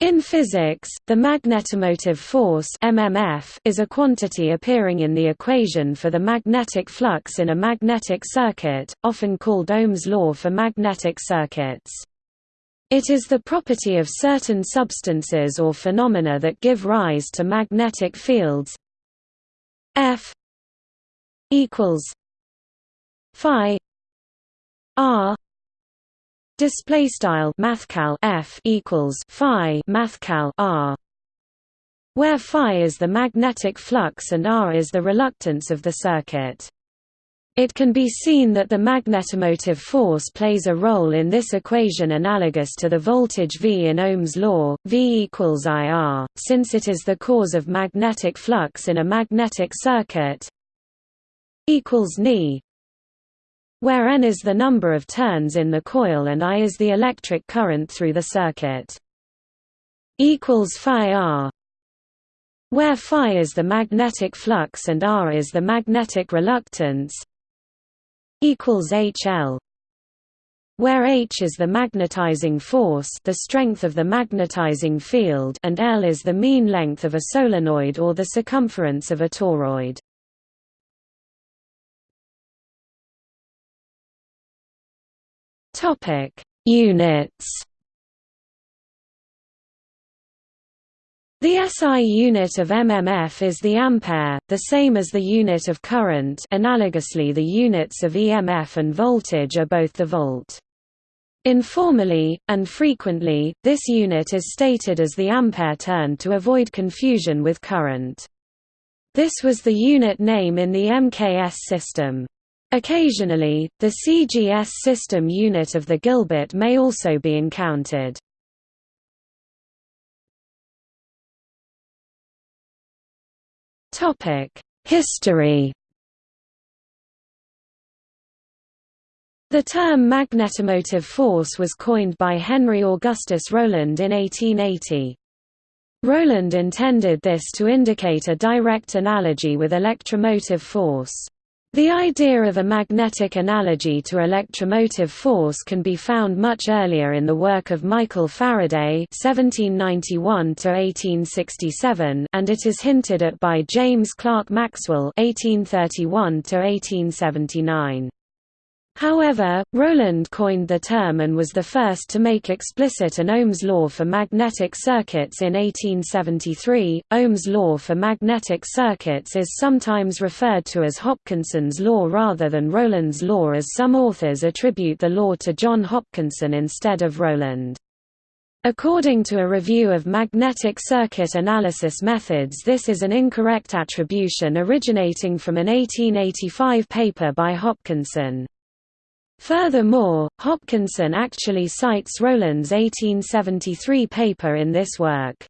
In physics, the magnetomotive force MMF is a quantity appearing in the equation for the magnetic flux in a magnetic circuit, often called Ohm's law for magnetic circuits. It is the property of certain substances or phenomena that give rise to magnetic fields F equals phi R Display style mathcal f equals phi mathcal r, where phi is the magnetic flux and r is the reluctance of the circuit. It can be seen that the magnetomotive force plays a role in this equation analogous to the voltage V in Ohm's law, V equals IR, since it is the cause of magnetic flux in a magnetic circuit equals Ni where n is the number of turns in the coil and I is the electric current through the circuit. equals phi r where phi is the magnetic flux and r is the magnetic reluctance equals hl where h is the magnetizing force the strength of the magnetizing field and l is the mean length of a solenoid or the circumference of a toroid Topic: Units. The SI unit of mmf is the ampere, the same as the unit of current analogously the units of EMF and voltage are both the volt. Informally, and frequently, this unit is stated as the ampere turn to avoid confusion with current. This was the unit name in the MKS system. Occasionally, the CGS system unit of the Gilbert may also be encountered. History The term magnetomotive force was coined by Henry Augustus Rowland in 1880. Rowland intended this to indicate a direct analogy with electromotive force. The idea of a magnetic analogy to electromotive force can be found much earlier in the work of Michael Faraday (1791–1867), and it is hinted at by James Clerk Maxwell (1831–1879). However, Rowland coined the term and was the first to make explicit an Ohm's law for magnetic circuits in 1873. Ohm's law for magnetic circuits is sometimes referred to as Hopkinson's law rather than Rowland's law as some authors attribute the law to John Hopkinson instead of Rowland. According to a review of magnetic circuit analysis methods this is an incorrect attribution originating from an 1885 paper by Hopkinson. Furthermore, Hopkinson actually cites Rowland's 1873 paper in this work.